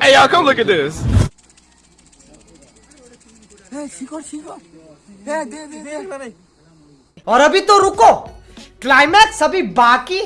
hey, y'all, come look at this. और अभी तो रुको क्लाइमैक्स अभी बाकी